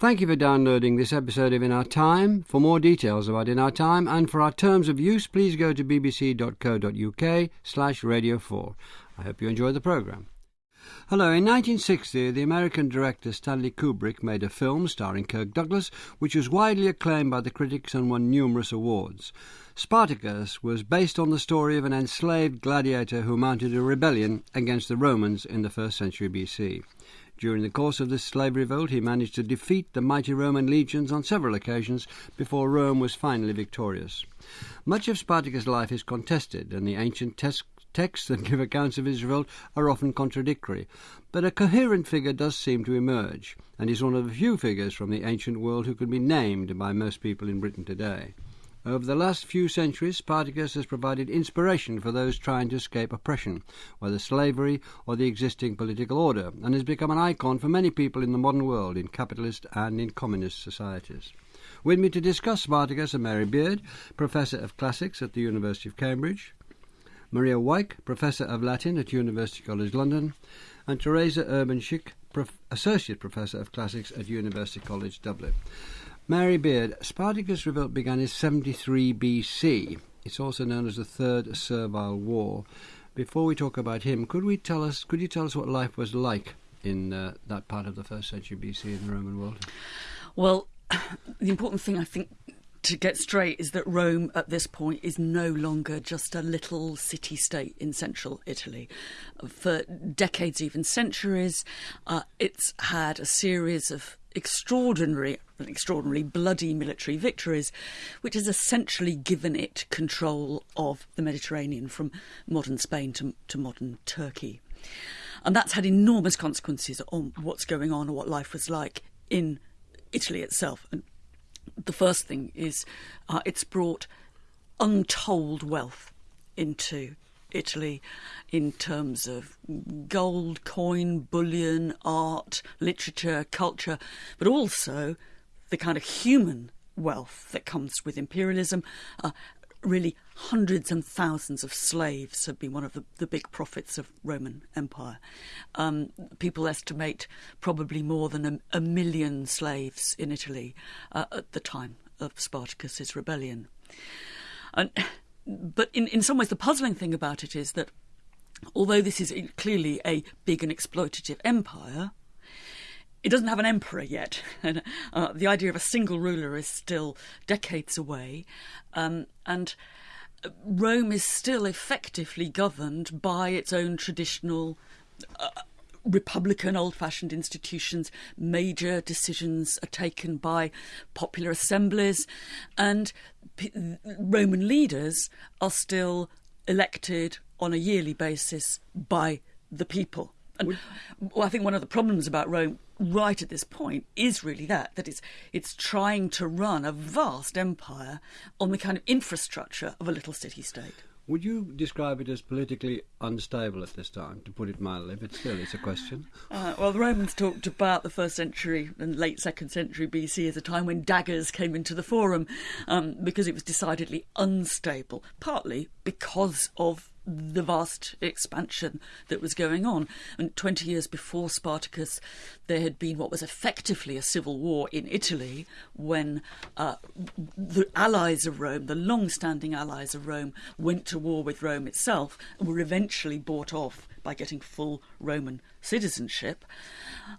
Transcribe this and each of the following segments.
Thank you for downloading this episode of In Our Time. For more details about In Our Time and for our terms of use, please go to bbc.co.uk slash radio 4. I hope you enjoy the programme. Hello. In 1960, the American director Stanley Kubrick made a film starring Kirk Douglas, which was widely acclaimed by the critics and won numerous awards. Spartacus was based on the story of an enslaved gladiator who mounted a rebellion against the Romans in the first century BC. During the course of this slave revolt, he managed to defeat the mighty Roman legions on several occasions before Rome was finally victorious. Much of Spartacus' life is contested, and the ancient tes- texts that give accounts of his revolt are often contradictory. But a coherent figure does seem to emerge, and is one of the few figures from the ancient world who can be named by most people in Britain today. Over the last few centuries, Spartacus has provided inspiration for those trying to escape oppression, whether slavery or the existing political order, and has become an icon for many people in the modern world, in capitalist and in communist societies. With me to discuss Spartacus are Mary Beard, Professor of Classics at the University of Cambridge, Maria Wyke, Professor of Latin at University College London, and Teresa Urbainczyk, Prof- Associate Professor of Classics at University College Dublin. Mary Beard, Spartacus' revolt began in 73 BC. It's also known as the Third Servile War. Before we talk about him, could we tell us? Could you tell us what life was like in uh, that part of the first century BC in the Roman world? Well, the important thing I think to get straight is that Rome at this point is no longer just a little city state in central Italy. For decades, even centuries, uh, it's had a series of extraordinary and extraordinarily bloody military victories, which has essentially given it control of the Mediterranean from modern Spain to, to modern Turkey. And that's had enormous consequences on what's going on or what life was like in Italy itself. And the first thing is uh, it's brought untold wealth into Italy in terms of gold, coin, bullion, art, literature, culture, but also the kind of human wealth that comes with imperialism. Uh, really, hundreds and thousands of slaves have been one of the, the big profits of Roman Empire. Um, people estimate probably more than a, a million slaves in Italy uh, at the time of Spartacus's rebellion. And, but in, in some ways, the puzzling thing about it is that although this is clearly a big and exploitative empire, it doesn't have an emperor yet. and, uh, the idea of a single ruler is still decades away. Um, and Rome is still effectively governed by its own traditional. Uh, Republican old fashioned institutions, major decisions are taken by popular assemblies, and P- Roman leaders are still elected on a yearly basis by the people. And well, I think one of the problems about Rome right at this point is really that that it's it's trying to run a vast empire on the kind of infrastructure of a little city state. Would you describe it as politically unstable at this time, to put it mildly? But still, it's a question. Uh, well, the Romans talked about the first century and late second century BC as a time when daggers came into the forum um, because it was decidedly unstable, partly because of the vast expansion that was going on. And 20 years before Spartacus, there had been what was effectively a civil war in Italy when uh, the allies of Rome, the long standing allies of Rome, went to war with Rome itself and were eventually bought off by getting full Roman citizenship.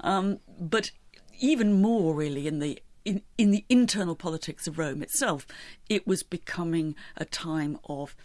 Um, but even more, really, in the in, in the internal politics of Rome itself, it was becoming a time of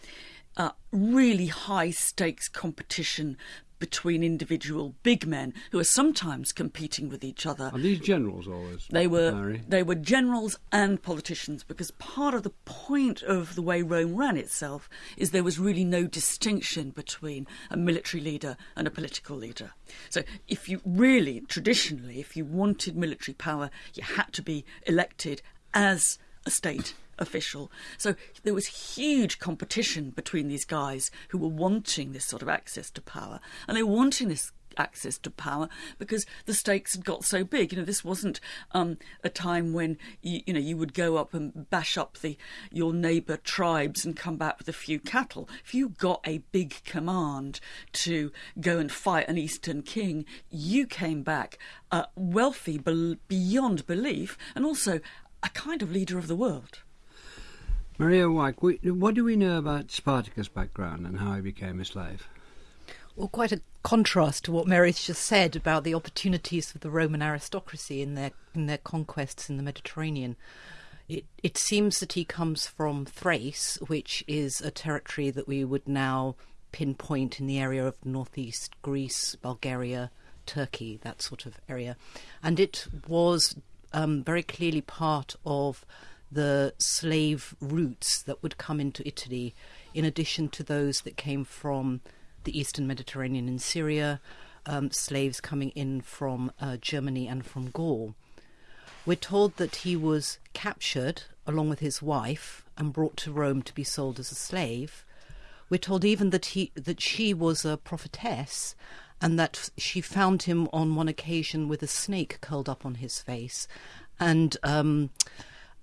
uh, really high stakes competition between individual big men who are sometimes competing with each other. Are these generals always? They were Mary? they were generals and politicians because part of the point of the way Rome ran itself is there was really no distinction between a military leader and a political leader. So if you really traditionally if you wanted military power you had to be elected as a state official. So there was huge competition between these guys who were wanting this sort of access to power, and they were wanting this access to power because the stakes had got so big. You know, this wasn't um, a time when you, you know you would go up and bash up the your neighbour tribes and come back with a few cattle. If you got a big command to go and fight an Eastern king, you came back uh, wealthy be- beyond belief, and also a kind of leader of the world. Maria Wyke, what do we know about Spartacus' background and how he became a slave? Well, quite a contrast to what Mary's just said about the opportunities of the Roman aristocracy in their in their conquests in the Mediterranean. It, it seems that he comes from Thrace, which is a territory that we would now pinpoint in the area of northeast Greece, Bulgaria, Turkey, that sort of area. And it was um, very clearly part of the slave routes that would come into Italy, in addition to those that came from the eastern Mediterranean and Syria, um, slaves coming in from uh, Germany and from Gaul. We're told that he was captured along with his wife and brought to Rome to be sold as a slave. We're told even that he that she was a prophetess and that she found him on one occasion with a snake curled up on his face and um,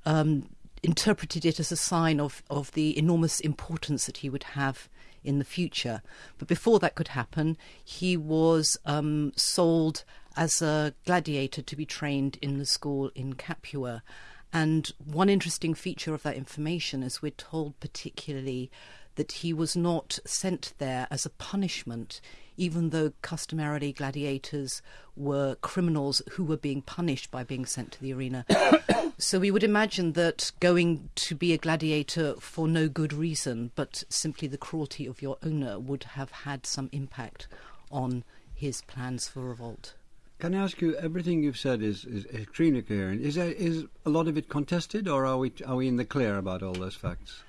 um, interpreted it as a sign of, of the enormous importance that he would have in the future. But before that could happen, he was um, sold as a gladiator to be trained in the school in Capua. And one interesting feature of that information is we're told particularly that he was not sent there as a punishment, even though customarily gladiators were criminals who were being punished by being sent to the arena. so we would imagine that going to be a gladiator for no good reason, but simply the cruelty of your owner, would have had some impact on his plans for revolt. Can I ask you? Everything you've said is, is extremely coherent. Is there, is a lot of it contested, or are we are we in the clear about all those facts?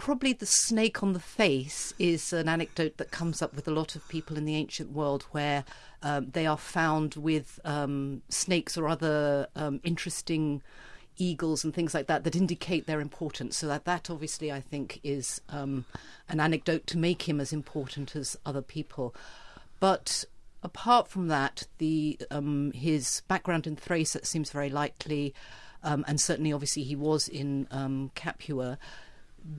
Probably the snake on the face is an anecdote that comes up with a lot of people in the ancient world, where um, they are found with um, snakes or other um, interesting eagles and things like that that indicate their importance. So that that obviously I think is um, an anecdote to make him as important as other people, but apart from that, the um, his background in Thrace seems very likely, um, and certainly, obviously, he was in um, Capua.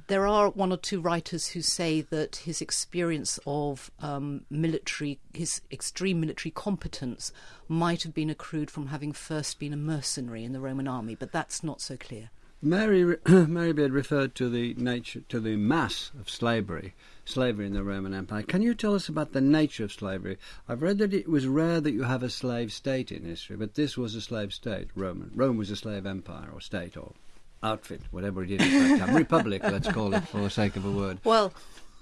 There are one or two writers who say that his experience of um, military, his extreme military competence, might have been accrued from having first been a mercenary in the Roman army, but that's not so clear. Mary Mary Beard referred to the nature to the mass of slavery slavery in the Roman Empire. Can you tell us about the nature of slavery? I've read that it was rare that you have a slave state in history, but this was a slave state, Roman. Rome was a slave empire or state or outfit, whatever it is. Republic, let's call it for the sake of a word. Well,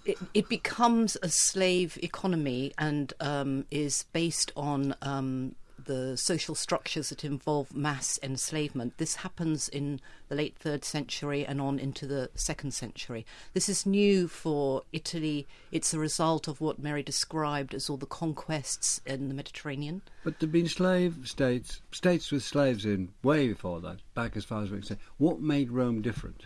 it, it becomes a slave economy and um, is based on um, the social structures that involve mass enslavement. This happens in the late third century and on into the second century. This is new for Italy. It's a result of what Mary described as all the conquests in the Mediterranean. But there've been slave states, states with slaves in way before that, back as far as we can say. What made Rome different?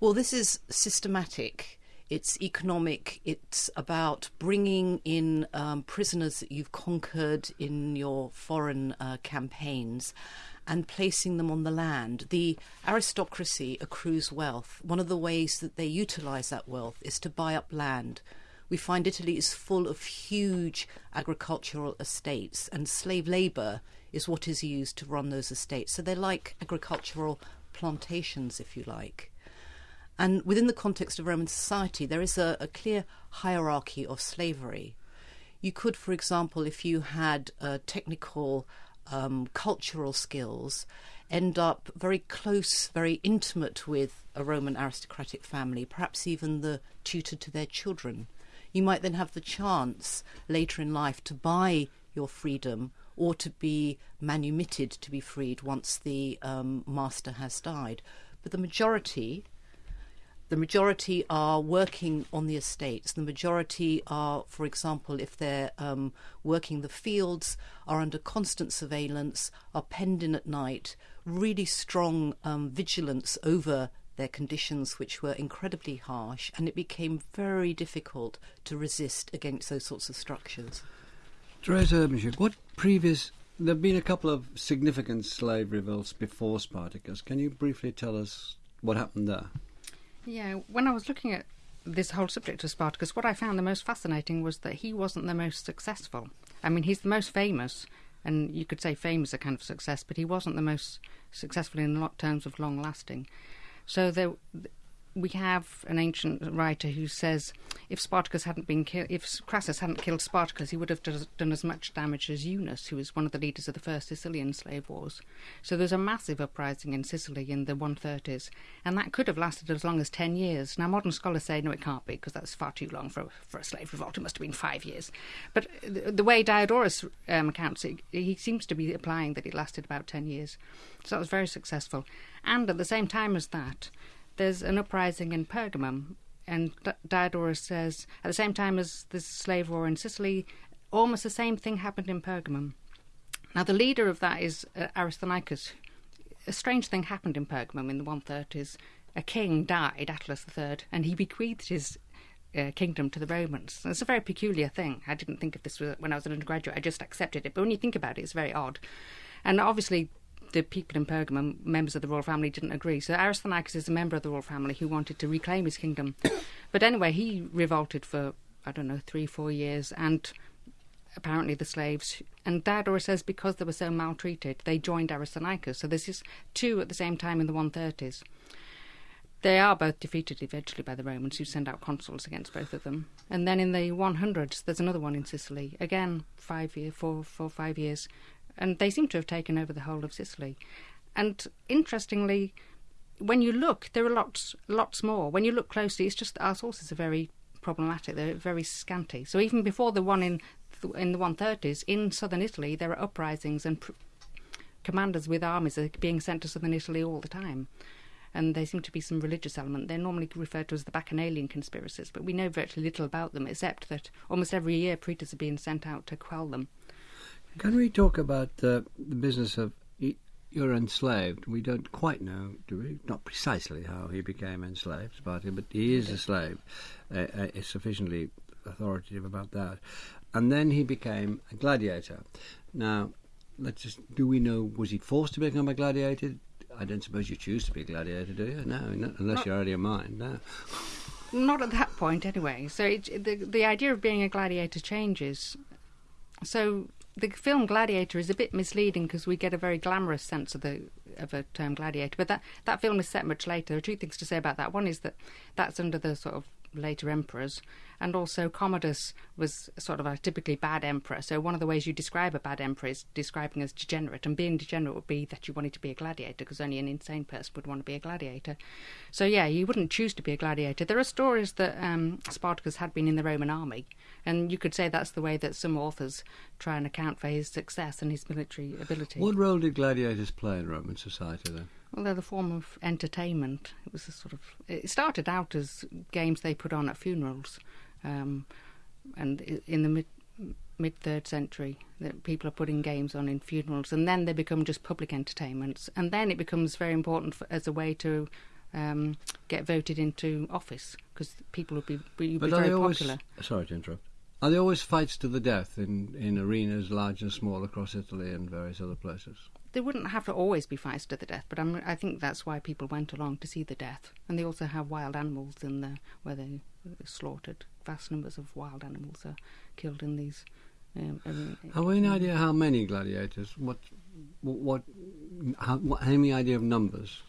Well, this is systematic it's economic. It's about bringing in um, prisoners that you've conquered in your foreign uh, campaigns and placing them on the land. The aristocracy accrues wealth. One of the ways that they utilize that wealth is to buy up land. We find Italy is full of huge agricultural estates, and slave labor is what is used to run those estates. So they're like agricultural plantations, if you like. And within the context of Roman society, there is a, a clear hierarchy of slavery. You could, for example, if you had uh, technical, um, cultural skills, end up very close, very intimate with a Roman aristocratic family, perhaps even the tutor to their children. You might then have the chance later in life to buy your freedom or to be manumitted to be freed once the um, master has died. But the majority the majority are working on the estates. The majority are, for example, if they're um, working the fields, are under constant surveillance, are penned in at night, really strong um, vigilance over their conditions, which were incredibly harsh, and it became very difficult to resist against those sorts of structures. Teresa Urbainczyk, what previous... There have been a couple of significant slave revolts before Spartacus. Can you briefly tell us what happened there? Yeah, when I was looking at this whole subject of Spartacus, what I found the most fascinating was that he wasn't the most successful. I mean, he's the most famous, and you could say fame is a kind of success, but he wasn't the most successful in terms of long lasting. So there, we have an ancient writer who says if Spartacus hadn't been killed, if Crassus hadn't killed Spartacus, he would have done as much damage as Eunus, who was one of the leaders of the first Sicilian slave wars. So there's a massive uprising in Sicily in the 130s, and that could have lasted as long as 10 years. Now, modern scholars say no, it can't be, because that's far too long for, for a slave revolt. It must have been five years. But the, the way Diodorus um, accounts it, he seems to be applying that it lasted about 10 years. So that was very successful. And at the same time as that, there's an uprising in Pergamum, and Diodorus says at the same time as the slave war in Sicily, almost the same thing happened in Pergamum. Now, the leader of that is uh, Aristarchus. A strange thing happened in Pergamum in the 130s. A king died, Attalus III, and he bequeathed his uh, kingdom to the Romans. It's a very peculiar thing. I didn't think of this when I was an undergraduate. I just accepted it. But when you think about it, it's very odd. And obviously, the people in Pergamum, members of the royal family, didn't agree. So Aristarchus is a member of the royal family who wanted to reclaim his kingdom. but anyway, he revolted for, I don't know, three, four years, and apparently the slaves. And Diodorus says because they were so maltreated, they joined Aristarchus. So this is two at the same time in the 130s. They are both defeated eventually by the Romans, who send out consuls against both of them. And then in the 100s, there's another one in Sicily. Again, five year, four, four, five years, and they seem to have taken over the whole of Sicily. And interestingly, when you look, there are lots, lots more. When you look closely, it's just that our sources are very problematic. They're very scanty. So even before the one in in the 130s in southern Italy, there are uprisings and pr- commanders with armies are being sent to southern Italy all the time. And there seem to be some religious element. They're normally referred to as the Bacchanalian conspiracies, but we know virtually little about them except that almost every year praetors are being sent out to quell them. Can we talk about uh, the business of you're enslaved? We don't quite know, do we? Not precisely how he became enslaved, Sparta, but he is a slave. Uh, uh, is sufficiently authoritative about that. And then he became a gladiator. Now, let's just do we know was he forced to become a gladiator? I don't suppose you choose to be a gladiator, do you? No, not, unless not, you're out of your mind. No. Not at that point, anyway. So it, the the idea of being a gladiator changes. So the film Gladiator is a bit misleading because we get a very glamorous sense of the of a term gladiator, but that that film is set much later. There are two things to say about that. One is that that's under the sort of later emperors, and also Commodus was sort of a typically bad emperor. So one of the ways you describe a bad emperor is describing as degenerate, and being degenerate would be that you wanted to be a gladiator, because only an insane person would want to be a gladiator. So yeah, you wouldn't choose to be a gladiator. There are stories that um, Spartacus had been in the Roman army, and you could say that's the way that some authors try and account for his success and his military ability. What role did gladiators play in Roman society then? Well, they're the form of entertainment. It was a sort of. It started out as games they put on at funerals, um, and in the mid mid third century, that people are putting games on in funerals, and then they become just public entertainments, and then it becomes very important for, as a way to um, get voted into office because people would be, be, very always, popular. Sorry to interrupt. Are there always fights to the death in, in arenas large and small across Italy and various other places? There wouldn't have to always be fights to the death, but I'm, i think that's why people went along to see the death. And they also have wild animals in there where they slaughtered. Vast numbers of wild animals are killed in these. Um, have we any idea how many gladiators? What, what, how, what, any idea of numbers?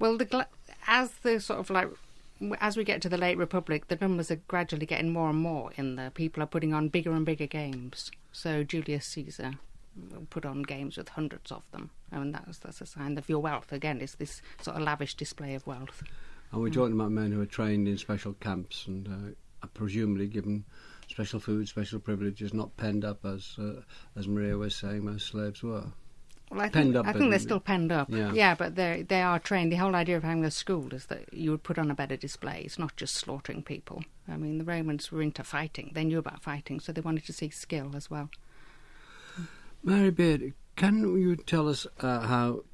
Well, the gla- as the sort of like as we get to the late republic, the numbers are gradually getting more and more in there. People are putting on bigger and bigger games. So Julius Caesar put on games with hundreds of them, and that's that's a sign of your wealth. Again, it's this sort of lavish display of wealth. And we're talking about men who are trained in special camps and uh, are presumably given special food, special privileges, not penned up as uh, as Maria was saying most slaves were. Well, I think, I think they're still penned up. Yeah, yeah but they they are trained. The whole idea of having a school is that you would put on a better display. It's not just slaughtering people. I mean, the Romans were into fighting. They knew about fighting, so they wanted to see skill as well. Mary Beard, can you tell us uh, how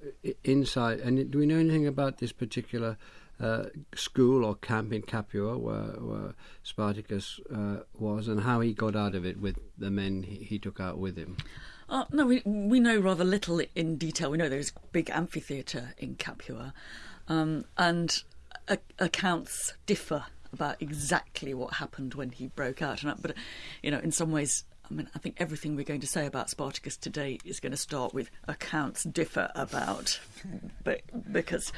inside, and do we know anything about this particular uh, school or camp in Capua where, where Spartacus uh, was and how he got out of it with the men he, took out with him? Uh, no, we we know rather little in detail. We know there's a big amphitheatre in Capua, um, and a- accounts differ about exactly what happened when he broke out. And, but you know, in some ways, I mean, I think everything we're going to say about Spartacus today is going to start with accounts differ about, but because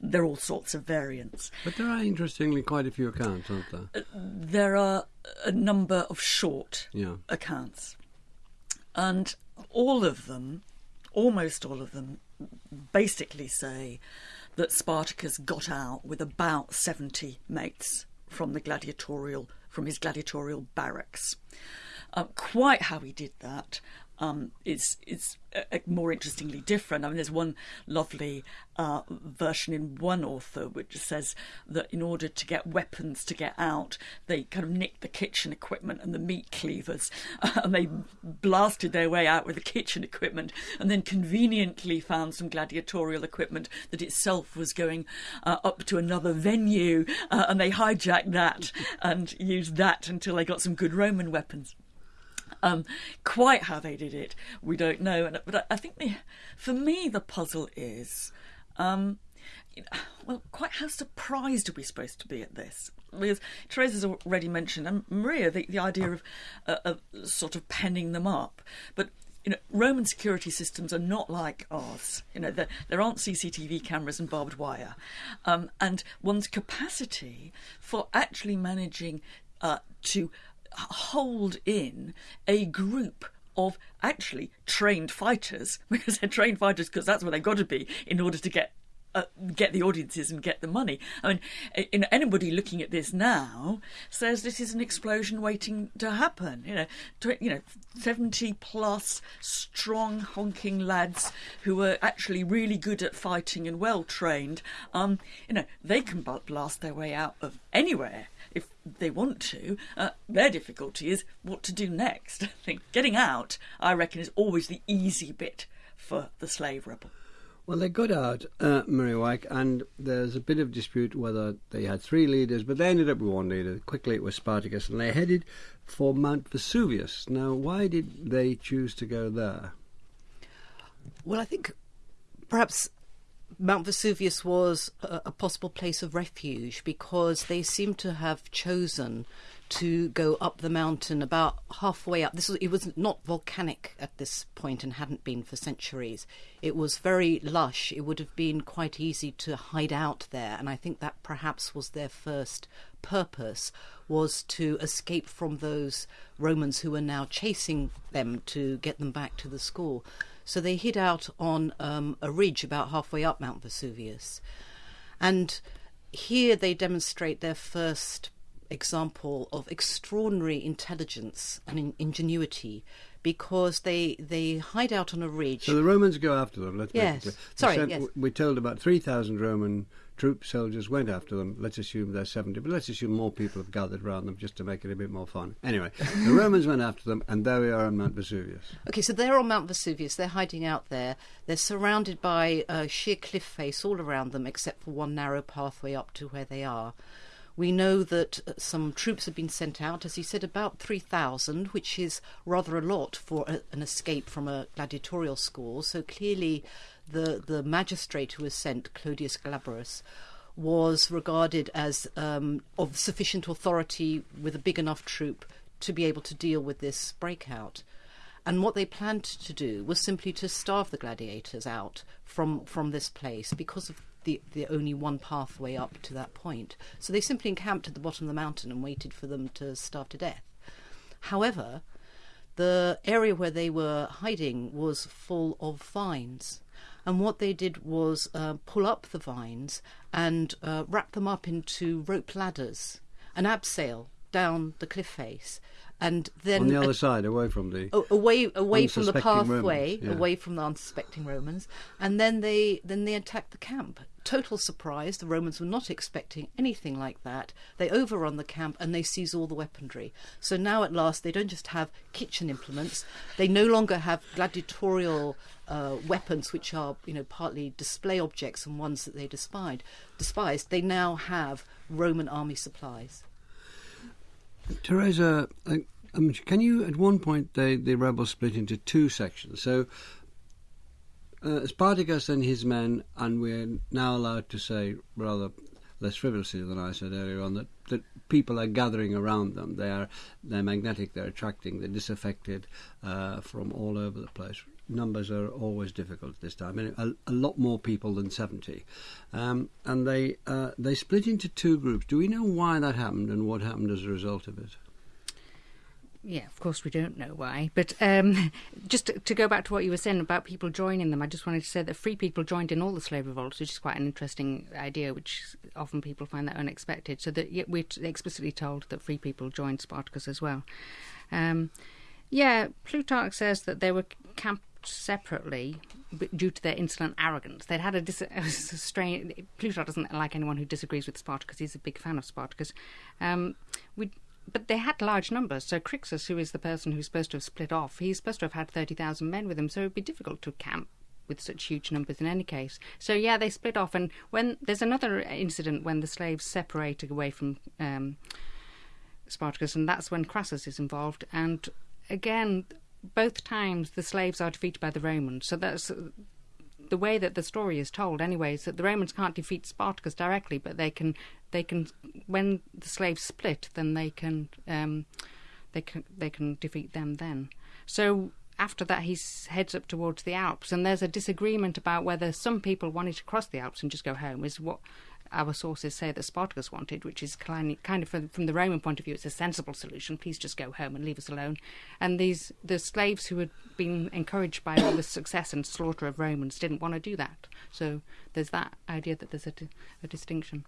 there are all sorts of variants. But there are interestingly quite a few accounts, aren't there? Uh, there are a number of short Yeah. accounts, and all of them, almost all of them, basically say that Spartacus got out with about 70 mates from the gladiatorial from his gladiatorial barracks. Um, quite how he did that um, is is uh, more interestingly different. I mean, there's one lovely uh, version in one author which says that in order to get weapons to get out, they kind of nicked the kitchen equipment and the meat cleavers, and they blasted their way out with the kitchen equipment, and then conveniently found some gladiatorial equipment that itself was going uh, up to another venue, uh, and they hijacked that and used that until they got some good Roman weapons. Um, quite how they did it, we don't know. And, but I, I think the, for me, the puzzle is, um, well, quite how surprised are we supposed to be at this? Because Teresa's already mentioned, and Maria, the, the idea of, uh, of sort of penning them up. But you know, Roman security systems are not like ours. You know, there, there aren't CCTV cameras and barbed wire, um, and one's capacity for actually managing uh, to hold in a group of actually trained fighters because they're trained fighters because that's what they've got to be in order to get uh, get the audiences and get the money. I mean, anybody looking at this now says this is an explosion waiting to happen. You know, to, you know, seventy plus strong honking lads who are actually really good at fighting and well trained. Um, you know, they can blast their way out of anywhere if they want to. Uh, their difficulty is what to do next. I think getting out, I reckon, is always the easy bit for the slave rebel. Well, they got out, uh, Murray and there's a bit of dispute whether they had three leaders, but they ended up with one leader. Quickly, it was Spartacus, and they headed for Mount Vesuvius. Now, why did they choose to go there? Well, I think perhaps Mount Vesuvius was a, a, possible place of refuge because they seem to have chosen to go up the mountain about halfway up. This was, it was not volcanic at this point and hadn't been for centuries. It was very lush. It would have been quite easy to hide out there, and I think that perhaps was their first purpose was to escape from those Romans who were now chasing them to get them back to the school. So they hid out on um, a ridge about halfway up Mount Vesuvius. And here they demonstrate their first example of extraordinary intelligence and in- ingenuity because they they hide out on a ridge. So the Romans go after them. Let's yes. Sorry. sent, yes. We told about three thousand Roman troop soldiers went after them. Let's assume they're seventy, but let's assume more people have gathered around them just to make it a bit more fun. Anyway, the Romans went after them, and there we are on Mount Vesuvius. Okay, so they're on Mount Vesuvius. They're hiding out there. They're surrounded by a sheer cliff face all around them, except for one narrow pathway up to where they are. We know that uh, some troops have been sent out, as he said, about 3,000, which is rather a lot for a, an escape from a gladiatorial school. So clearly, the, the magistrate who was sent, Clodius Glaberus, was regarded as um, of sufficient authority with a big enough troop to be able to deal with this breakout. And what they planned to do was simply to starve the gladiators out from, from this place because of the, the only one pathway up to that point. So they simply encamped at the bottom of the mountain and waited for them to starve to death. However, the area where they were hiding was full of vines. And what they did was uh, pull up the vines and uh, wrap them up into rope ladders, an abseil down the cliff face, and then on the other side, away from the. away away from the pathway, yeah. away from the unsuspecting Romans, and then they then they attacked the camp. Total surprise. The Romans were not expecting anything like that. They overrun the camp and they seize all the weaponry. So now at last they don't just have kitchen implements. They no longer have gladiatorial uh, weapons, which are you know partly display objects and ones that they despised. Despised. They now have Roman army supplies. Teresa, um, can you, at one point, they, the rebels split into two sections. So, uh, Spartacus and his men, and we're now allowed to say, rather less frivolously than I said earlier on, that, that people are gathering around them. They are they're magnetic, they're attracting, they're disaffected uh, from all over the place. Numbers are always difficult at this time. A, a lot more people than seventy, um, and they uh, they split into two groups. Do we know why that happened and what happened as a result of it? Yeah, of course we don't know why. But um, just to, to go back to what you were saying about people joining them, I just wanted to say that free people joined in all the slave revolts, which is quite an interesting idea, which often people find that unexpected. So that yeah, we're explicitly told that free people joined Spartacus as well. Um, yeah, Plutarch says that they were camped separately due to their insolent arrogance. They'd had a, dis- a strange. Plutarch doesn't like anyone who disagrees with Spartacus. He's a big fan of Spartacus. Um, we but they had large numbers. So Crixus, who is the person who's supposed to have split off, he's supposed to have had 30,000 men with him. So it'd be difficult to camp with such huge numbers in any case. So yeah, they split off. And when there's another incident when the slaves separate away from um, Spartacus, and that's when Crassus is involved. And again, both times the slaves are defeated by the Romans. So that's the way that the story is told anyway is that the Romans can't defeat Spartacus directly, but they can they can when the slaves split, then they can um, they can they can defeat them then. So after that, he heads up towards the Alps, and there's a disagreement about whether some people wanted to cross the Alps and just go home. Is what our sources say that Spartacus wanted, which is kind of from, from the Roman point of view, it's a sensible solution. Please just go home and leave us alone. And these the slaves who had been encouraged by all the success and slaughter of Romans didn't want to do that. So there's that idea that there's a, a distinction.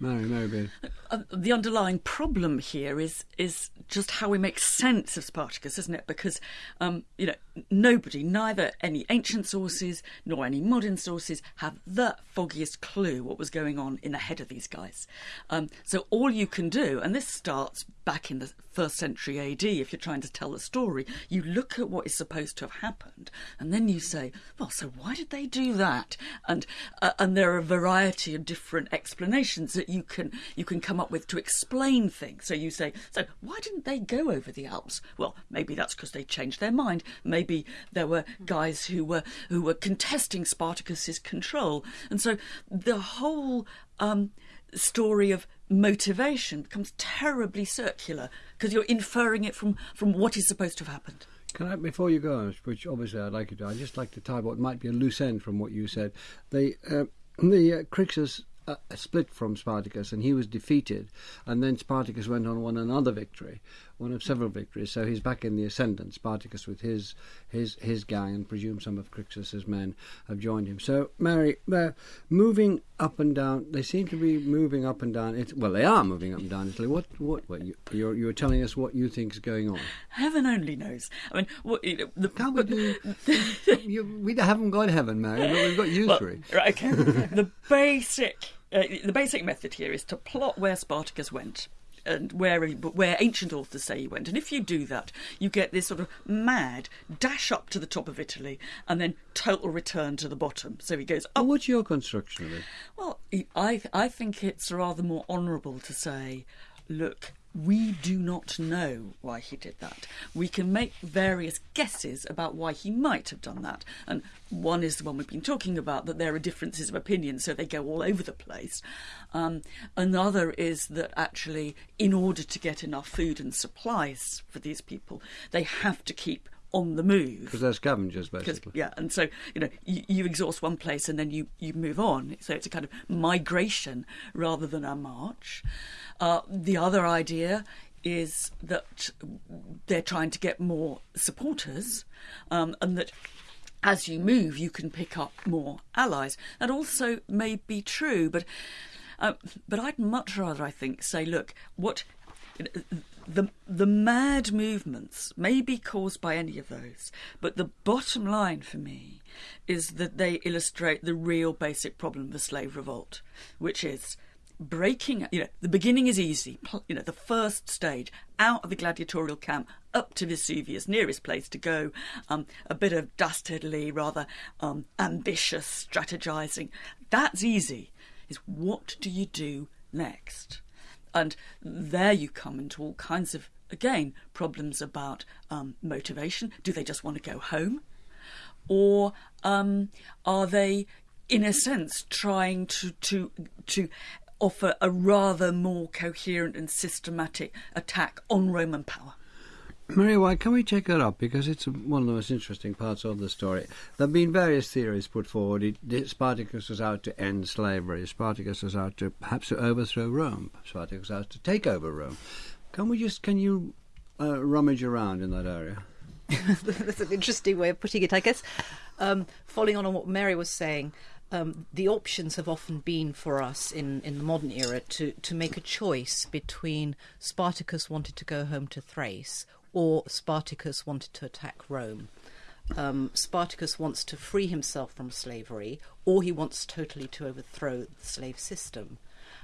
Mary Beard. Uh, the underlying problem here is is just how we make sense of Spartacus, isn't it? Because um, you know nobody, neither any ancient sources nor any modern sources, have the foggiest clue what was going on in the head of these guys. Um, so all you can do, and this starts back in the first century AD, if you're trying to tell the story, you look at what is supposed to have happened, and then you say, well, so why did they do that? And uh, and there are a variety of different explanations that you can you can come up with to explain things. So you say, so why didn't they go over the Alps? Well, maybe that's because they changed their mind. Maybe there were guys who were who were contesting Spartacus's control, and so the whole. Um, story of motivation becomes terribly circular because you're inferring it from, from what is supposed to have happened. Can I, before you go, which obviously I'd like you to, I'd just like to tie what might be a loose end from what you said. The uh, the uh, Crixus uh, split from Spartacus, and he was defeated, and then Spartacus went on won another victory, one of several victories. So he's back in the ascendant. Spartacus with his his his gang, and presume some of Crixus's men have joined him. So Mary, they're moving up and down. They seem to be moving up and down. It, well, they are moving up and down Italy. What what? what you, you're you're telling us what you think is going on? Heaven only knows. I mean, what, you know, the, Can't we do? you, we haven't got heaven, Mary, but we've got you well, right, okay. the basic uh, the basic method here is to plot where Spartacus went. And where he- where ancient authors say he went, and if you do that, you get this sort of mad dash up to the top of Italy, and then total return to the bottom. So he goes Oh, up what's your construction of it? Well, I I think it's rather more honourable to say, look, we do not know why he did that. We can make various guesses about why he might have done that, and one is the one we've been talking about that there are differences of opinion, so they go all over the place. Um, another is that actually, in order to get enough food and supplies for these people, they have to keep on the move. Because they're scavengers, basically. yeah and so you know you, you exhaust one place and then you you move on. So it's a kind of migration rather than a march. Uh, the other idea is that they're trying to get more supporters um, and that as you move you can pick up more allies. That also may be true but uh, but I'd much rather I think say look what the the mad movements may be caused by any of those, but the bottom line for me is that they illustrate the real basic problem of the slave revolt, which is breaking you know the beginning is easy. You know the first stage out of the gladiatorial camp up to vesuvius nearest place to go. Um, a bit of dastardly rather um, ambitious strategizing. That's easy. Is what do you do next and there you come into all kinds of, again, problems about um, motivation. Do they just want to go home? Or um, are they, in a sense, trying to, to, to offer a rather more coherent and systematic attack on Roman power? Maria why can we check that up? Because it's one of the most interesting parts of the story. There have been various theories put forward. Spartacus was out to end slavery. Spartacus was out to perhaps to overthrow Rome. Spartacus was out to take over Rome. Can we just, can you uh, rummage around in that area? That's an interesting way of putting it, I guess. Um, following on on what Mary was saying, um, the options have often been for us in, in the modern era to, to make a choice between Spartacus wanted to go home to Thrace or Spartacus wanted to attack Rome. Um, Spartacus wants to free himself from slavery, or he wants totally to overthrow the slave system.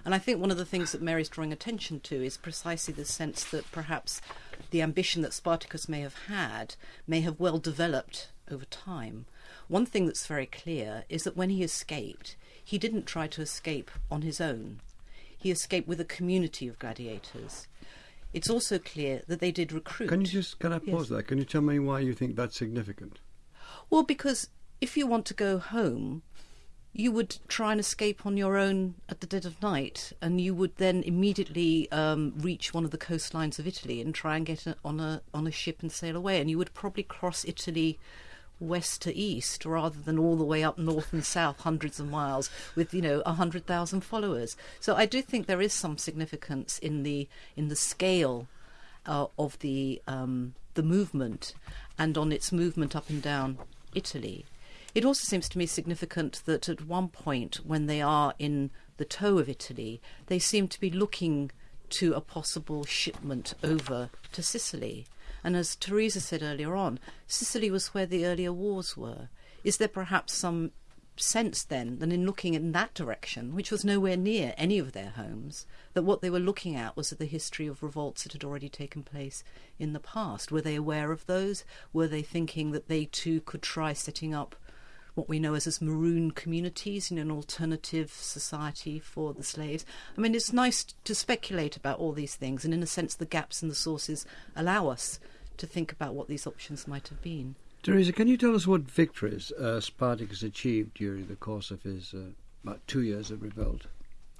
And I think one of the things that Mary's drawing attention to is precisely the sense that perhaps the ambition that Spartacus may have had may have well developed over time. One thing that's very clear is that when he escaped, he didn't try to escape on his own. He escaped with a community of gladiators. It's also clear that they did recruit. Can you just can I pause yes. there? Can you tell me why you think that's significant? Well, because if you want to go home, you would try and escape on your own at the dead of night, and you would then immediately um, reach one of the coastlines of Italy and try and get on a on a ship and sail away. And you would probably cross Italy west to east rather than all the way up north and south hundreds of miles with you know a hundred thousand followers. So i do think there is some significance in the in the scale uh, of the um, the movement and on its movement up and down italy. It also seems to me significant that at one point when they are in the toe of italy they seem to be looking to a possible shipment over to sicily and as Teresa said earlier on, Sicily was where the earlier wars were. Is there perhaps some sense then that in looking in that direction, which was nowhere near any of their homes, that what they were looking at was the history of revolts that had already taken place in the past? Were they aware of those? Were they thinking that they too could try setting up what we know as, as maroon communities in an alternative society for the slaves. I mean, it's nice to speculate about all these things, and in a sense, the gaps in the sources allow us to think about what these options might have been. Teresa, can you tell us what victories uh, Spartacus achieved during the course of his uh, about two years of revolt?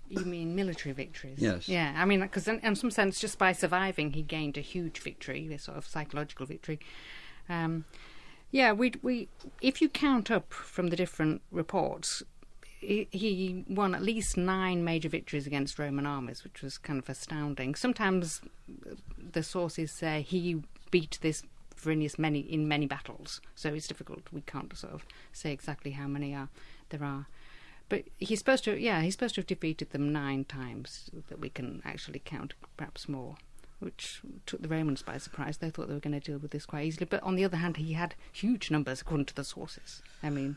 You mean military victories? Yes. Yeah, I mean, because in, in, some sense, just by surviving, he gained a huge victory, a sort of psychological victory. Um, yeah, we we if you count up from the different reports, he, he won at least nine major victories against Roman armies, which was kind of astounding. Sometimes uh, the sources say he beat this Varinius many in many battles, so it's difficult. We can't sort of say exactly how many are there are. But he's supposed to, yeah, he's supposed to have defeated them nine times that we can actually count, perhaps more which took the Romans by surprise. They thought they were going to deal with this quite easily. But on the other hand, he had huge numbers according to the sources. I mean.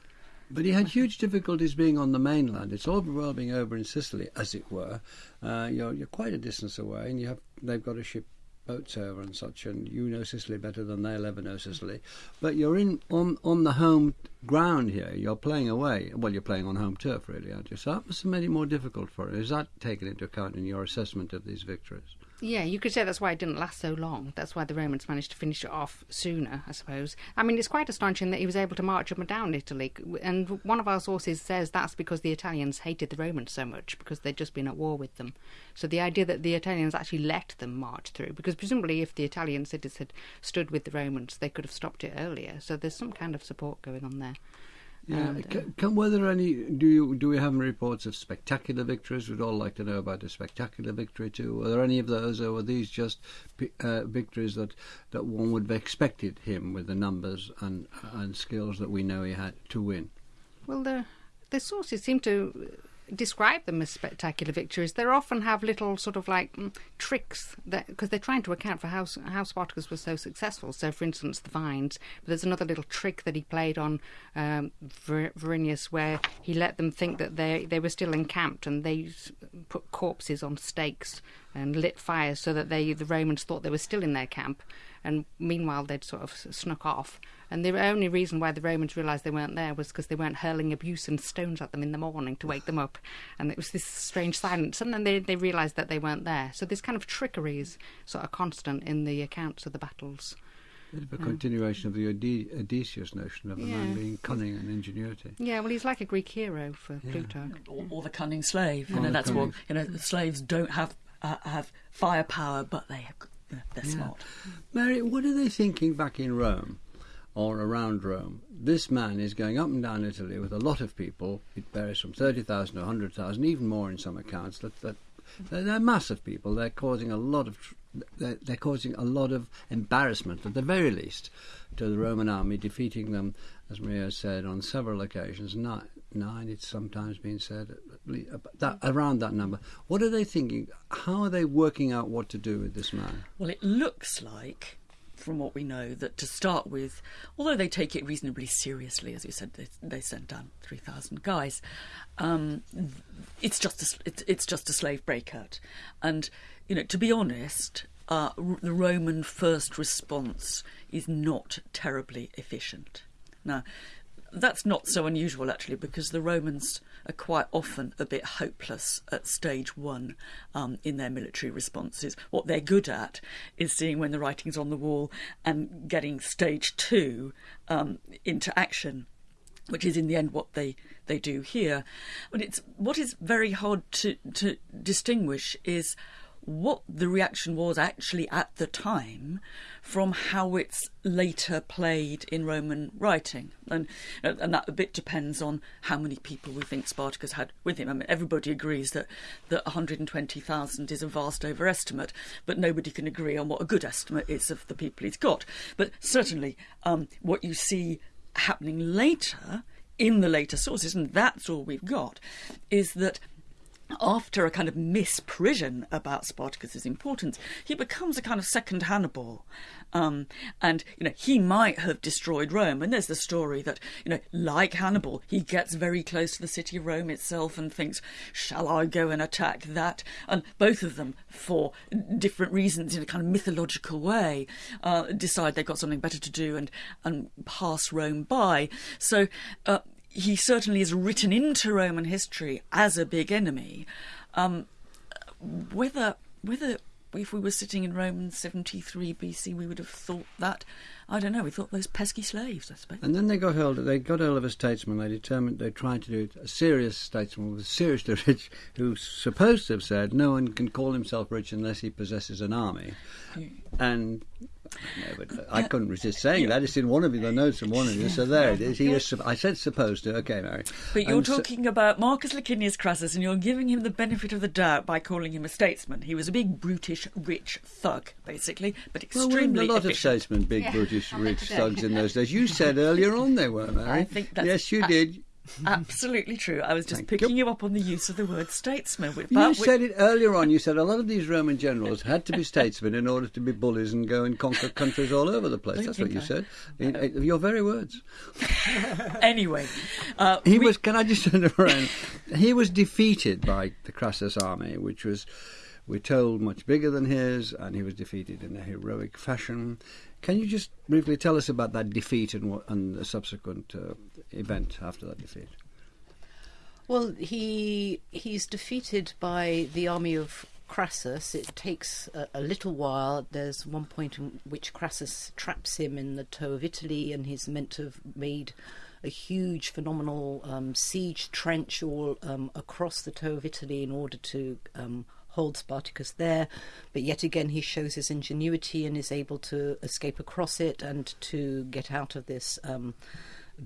But he had huge difficulties being on the mainland. It's all well being over in Sicily, as it were. Uh, you're, you're quite a distance away, and you have they've got to ship boats over and such, and you know Sicily better than they'll ever know Sicily. But you're in on on the home ground here. You're playing away. Well, you're playing on home turf, really, aren't you? So that must have made it more difficult for you. Is that taken into account in your assessment of these victories? Yeah, you could say that's why it didn't last so long. That's why the Romans managed to finish it off sooner, I suppose. I mean, it's quite astonishing that he was able to march up and down Italy. And one of our sources says that's because the Italians hated the Romans so much because they'd just been at war with them. So the idea that the Italians actually let them march through, because presumably if the Italian cities had stood with the Romans, they could have stopped it earlier. So there's some kind of support going on there. Yeah. And, can, can, were there any? Do you do we have any reports of spectacular victories? We'd all like to know about a spectacular victory too. Were there any of those, or were these just uh, victories that, that one would have expected him with the numbers and and skills that we know he had to win? Well, the the sources seem to describe them as spectacular victories. They often have little sort of like mm, tricks that because they're trying to account for how how Spartacus was so successful. So, for instance, the vines. But there's another little trick that he played on um, Ver- Varinius where he let them think that they they were still encamped and they put corpses on stakes and lit fires so that they the Romans thought they were still in their camp. And meanwhile, they'd sort of snuck off. And the only reason why the Romans realised they weren't there was because they weren't hurling abuse and stones at them in the morning to wake them up. And it was this strange silence. And then they, they realised that they weren't there. So this kind of trickery is sort of constant in the accounts of the battles. Bit of a continuation of the Ode- Odysseus notion of a man Yeah. being cunning and ingenuity. Yeah, well, he's like a Greek hero for Plutarch. or, or the cunning slave. You know, the that's what you know. The slaves don't have uh, have firepower, but they have, they're smart. Mary, what are they thinking back in Rome or around Rome? This man is going up and down Italy with a lot of people. It varies from 30,000 to 100,000, even more in some accounts. That, that, they're, they're massive people. They're causing a lot of tr- they're, they're causing a lot of embarrassment, at the very least, to the Roman army, defeating them, as Maria said, on several occasions. Nine, nine it's sometimes been said, least, that, around that number. What are they thinking? How are they working out what to do with this man? Well, it looks like, from what we know, that to start with, although they take it reasonably seriously, as you said, they, they sent down three thousand guys. Um, it's just a, it's, it's just a slave breakout, and you know, to be honest, uh, the Roman first response is not terribly efficient. Now, that's not so unusual actually, because the Romans are quite often a bit hopeless at stage one um, in their military responses. What they're good at is seeing when the writing's on the wall and getting stage two um, into action which is in the end what they, they do here. But it's what is very hard to, to distinguish is what the reaction was actually at the time from how it's later played in Roman writing. And, and that a bit depends on how many people we think Spartacus had with him. I mean, everybody agrees that, that 120,000 is a vast overestimate, but nobody can agree on what a good estimate is of the people he's got. But certainly, um, what you see happening later in the later sources, and that's all we've got, is that after a kind of misprision about Spartacus's importance, he becomes a kind of second Hannibal. Um, and, you know, he might have destroyed Rome. And there's the story that, you know, like Hannibal, he gets very close to the city of Rome itself and thinks, shall I go and attack that? And both of them, for different reasons, in a kind of mythological way, uh, decide they've got something better to do and, and pass Rome by. So, uh, he certainly is written into Roman history as a big enemy. Um, whether whether if we were sitting in Rome in 73 BC, we would have thought that. I don't know. We thought those pesky slaves, I suppose. And then they got hold. They got hold of a statesman. They determined they tried to do it. A serious statesman with seriously rich, who's supposed to have said no one can call himself rich unless he possesses an army. And no, but uh, I couldn't resist saying that. It's in one of the notes from one of you. So there it is. He is. I said supposed to. Okay, Mary. But you're And so- talking about Marcus Licinius Crassus, and you're giving him the benefit of the doubt by calling him a statesman. He was a big, brutish, rich thug, basically, but Well, extremely weren't a lot of statesmen, big Yeah, British I'll rich thugs in those days. You said earlier on they were, Mary. I think that's yes, you a- did. Absolutely true. I was just Thank picking you. you. up on the use of the word statesman. You But we- said it earlier on. You said a lot of these Roman generals had to be statesmen in order to be bullies and go and conquer countries all over the place. That's what you I- said. In, in your very words. anyway, uh, He we- was. Can I just turn around? He was defeated by the Crassus army, which was, we're told, much bigger than his, and he was defeated in a heroic fashion. Can you just briefly tell us about that defeat and what, and the subsequent uh, event after that defeat? Well, he he's defeated by the army of Crassus. It takes a, a little while. There's one point in which Crassus traps him in the toe of Italy, and he's meant to have made a huge, phenomenal um, siege trench all um, across the toe of Italy in order to um, hold Spartacus there. But yet again, he shows his ingenuity and is able to escape across it and to get out of this um,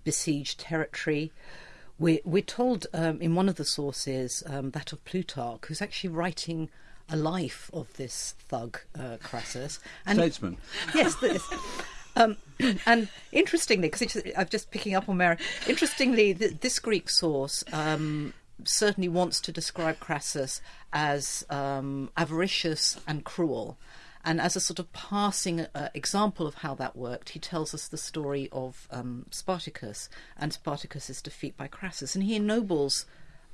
besieged territory. We're, we're told um, in one of the sources, um, that of Plutarch, who's actually writing a life of this thug, uh, Crassus. And Statesman. yes, this. Um, and interestingly, because I'm just picking up on Mary, interestingly, th- this Greek source um, certainly wants to describe Crassus as um, avaricious and cruel. And as a sort of passing uh, example of how that worked, he tells us the story of um, Spartacus and Spartacus's defeat by Crassus. And he ennobles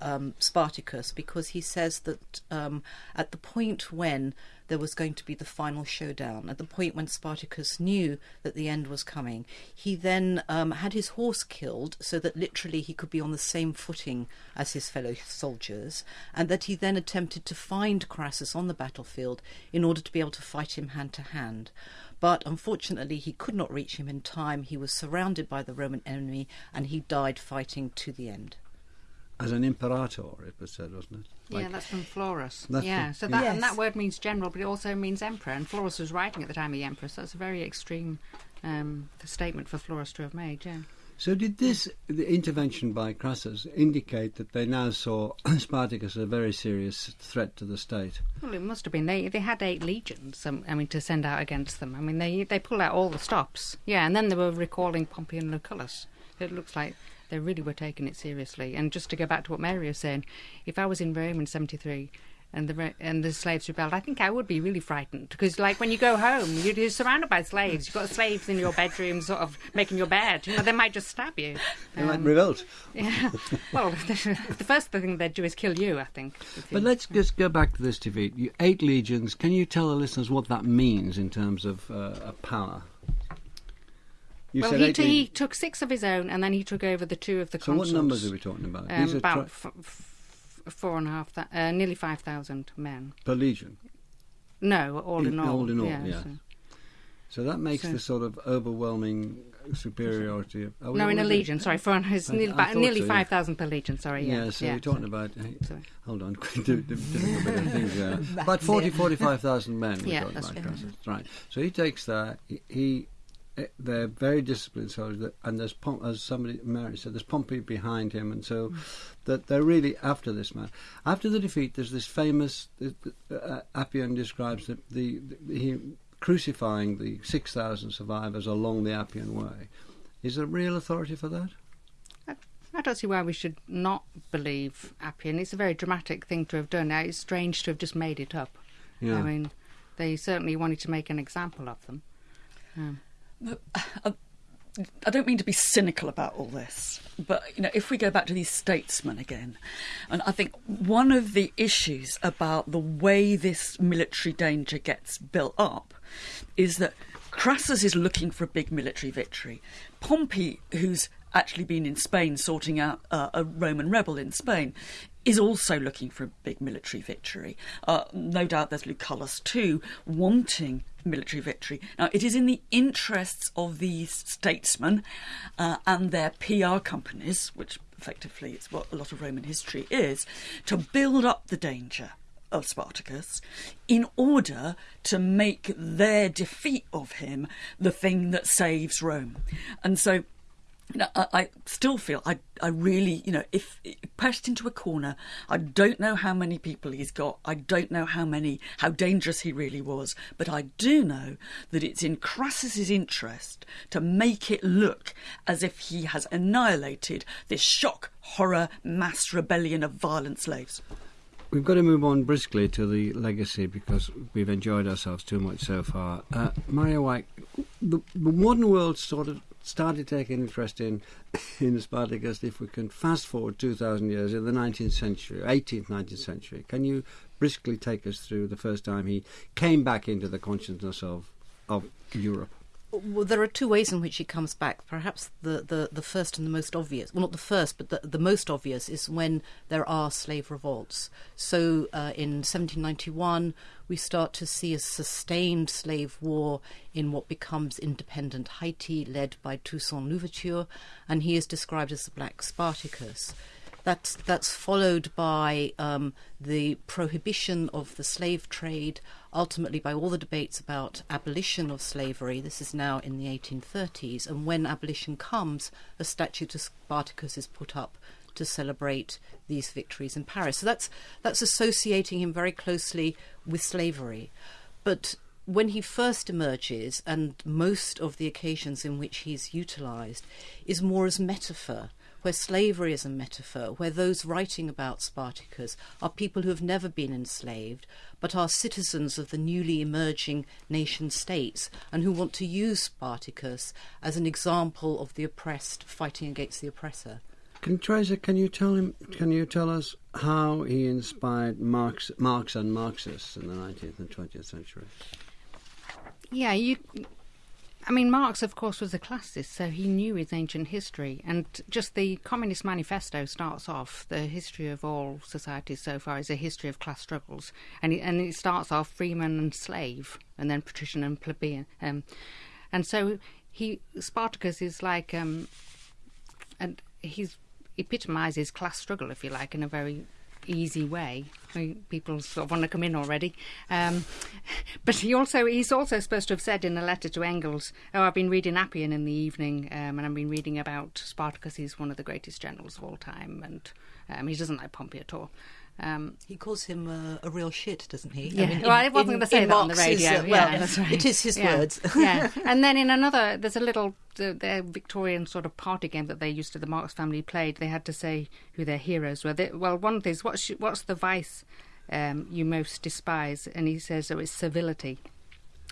um, Spartacus because he says that um, at the point when there was going to be the final showdown, at the point when Spartacus knew that the end was coming, he then um, had his horse killed so that literally he could be on the same footing as his fellow soldiers, and that he then attempted to find Crassus on the battlefield in order to be able to fight him hand to hand. But unfortunately, he could not reach him in time. He was surrounded by the Roman enemy and he died fighting to the end as an imperator, it was said, wasn't it? Like, yeah, that's from Florus. That's yeah, from, so that yes. and that word means general, but it also means emperor. And Florus was writing at the time of the emperor, so that's a very extreme um, statement for Florus to have made. Yeah. So did this the intervention by Crassus indicate that they now saw Spartacus as a very serious threat to the state? Well, it must have been. They they had eight legions. Um, I mean, to send out against them. I mean, they they pulled out all the stops. Yeah, and then they were recalling Pompey and Lucullus. It looks like they really were taking it seriously. And just to go back to what Mary was saying, if I was in Rome in '73 and the and the slaves rebelled, I think I would be really frightened because, like, when you go home, you're, you're surrounded by slaves. You've got slaves in your bedroom, sort of making your bed. You know, they might just stab you. They um, might revolt. Yeah. well, the, the, first thing they'd do is kill you, I think. But let's just go back to this defeat. You, eight legions. Can you tell the listeners what that means in terms of uh, power? You well, he, t- he took six of his own, and then he took over the two of the so consuls. what numbers are we talking about? Um, about f- f- four and a half, th- uh, nearly five thousand men per legion. No, all in, in all. All in all, yeah. yeah. So. so. that makes so. the sort of overwhelming superiority of. no, in a legion. Sorry, for it's I, nearly, I nearly so, five thousand yeah. per legion. Sorry, yeah. Yeah, so yeah, we're talking about. Hey, hold on, do, do, things, uh, about 40, 45,000 men. We're yeah, that's about, right. So he takes that. He, he they're very disciplined soldiers, and there's as somebody Mary said, there's Pompey behind him, and so mm. that they're really after this man. After the defeat, there's this famous uh, Appian describes the, the, the he crucifying the six thousand survivors along the Appian Way. Is there real authority for that? I, I don't see why we should not believe Appian. It's a very dramatic thing to have done. Now, it's strange to have just made it up. Yeah. I mean, they certainly wanted to make an example of them. Um, I don't mean to be cynical about all this, but you know, if we go back to these statesmen again, and I think one of the issues about the way this military danger gets built up is that Crassus is looking for a big military victory. Pompey, who's actually been in Spain sorting out uh, a Roman rebel in Spain, is also looking for a big military victory. Uh, no doubt there's Lucullus too, wanting military victory. Now, it is in the interests of these statesmen uh, and their PR companies, which effectively is what a lot of Roman history is, to build up the danger of Spartacus in order to make their defeat of him the thing that saves Rome. And so now, I, I, still feel I, I really, you know, if pressed into a corner, I don't know how many people he's got. I don't know how many, how dangerous he really was. But I do know that it's in Crassus's interest to make it look as if he has annihilated this shock, horror, mass rebellion of violent slaves. We've got to move on briskly to the legacy because we've enjoyed ourselves too much so far. Uh, Maria Wyke, the, the modern world sort of started taking interest in in Spartacus if we can fast forward 2,000 years in the 19th century, 18th, 19th century. Can you briskly take us through the first time he came back into the consciousness of, of Europe? Well, there are two ways in which he comes back. Perhaps the, the, the first and the most obvious, well, not the first, but the, the most obvious is when there are slave revolts. So uh, in 1791, we start to see a sustained slave war in what becomes independent Haiti, led by Toussaint Louverture, and he is described as the Black Spartacus. That's that's followed by um, the prohibition of the slave trade, ultimately by all the debates about abolition of slavery. This is now in the 1830s, and when abolition comes, a statue to Spartacus is put up to celebrate these victories in Paris. So that's that's associating him very closely with slavery. But when he first emerges, and most of the occasions in which he's utilised, is more as metaphor where slavery is a metaphor, where those writing about Spartacus are people who have never been enslaved, but are citizens of the newly emerging nation states and who want to use Spartacus as an example of the oppressed fighting against the oppressor. Can Teresa, can you tell him? Can you tell us how he inspired Marx, Marx and Marxists in the 19th and 20th century? Yeah, you. I mean, Marx, of course, was a classicist, so he knew his ancient history. And just the Communist Manifesto starts off the history of all societies so far is a history of class struggles. And it, and it starts off freeman and slave, and then patrician and plebeian. Um, and so he Spartacus is like, um, and he's epitomises class struggle, if you like, in a very easy way. People sort of want to come in already. Um, but he also he's also supposed to have said in a letter to Engels, "Oh, I've been reading Appian in the evening, um, and I've been reading about Spartacus. He's one of the greatest generals of all time, and um, he doesn't like Pompey at all." Um, he calls him uh, a real shit, doesn't he? Yeah. I, mean, well, I wasn't going to say that on the radio. Uh, well, yeah, that's right. It is his yeah. words. yeah. And then in another, there's a little the, their Victorian sort of party game that they used to the Marx family played. They had to say who their heroes were. They, well, one thing is what's what's the vice um, you most despise? And he says, oh, it's servility.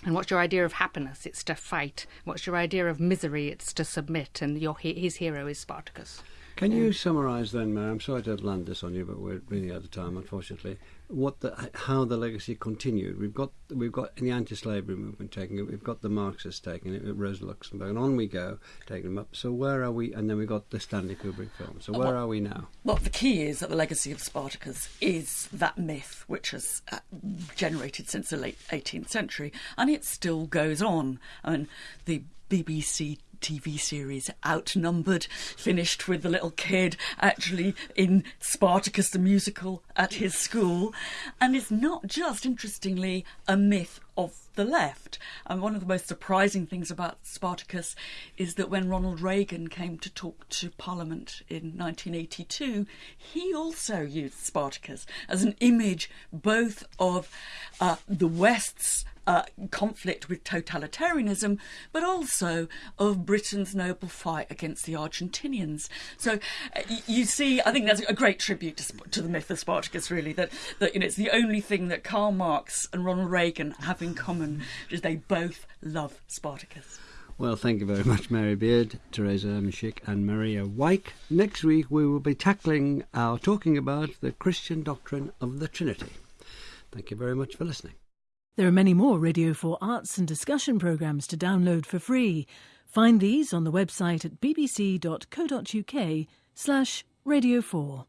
And what's your idea of happiness? It's to fight. What's your idea of misery? It's to submit. And your his hero is Spartacus. Can you summarise then, Mary? I'm sorry to land this on you, but we're running out of time, unfortunately. What the, how the legacy continued? We've got we've got the anti-slavery movement taking it. We've got the Marxists taking it. Rosa Luxemburg, and on we go, taking them up. So where are we? And then we've got the Stanley Kubrick film. So where well, are we now? Well, the key is that the legacy of Spartacus is that myth which has uh, generated since the late 18th century, and it still goes on. I mean, the BBC TV series Outnumbered, finished with the little kid actually in Spartacus the musical at his school. And it's not just, interestingly, a myth of the left. And one of the most surprising things about Spartacus is that when Ronald Reagan came to talk to Parliament in 1982, he also used Spartacus as an image both of uh, the West's uh, conflict with totalitarianism, but also of Britain's noble fight against the Argentinians. So uh, you see, I think that's a great tribute to, to, the myth of Spartacus. Really, that that you know it's the only thing that Karl Marx and Ronald Reagan have in common is they both love Spartacus. Well, thank you very much, Mary Beard, Teresa Urbainczyk, and Maria Wyke. Next week we will be tackling our talking about the Christian doctrine of the Trinity. Thank you very much for listening. There are many more Radio 4 arts and discussion programmes to download for free. Find these on the website at bbc.co.uk slash Radio 4.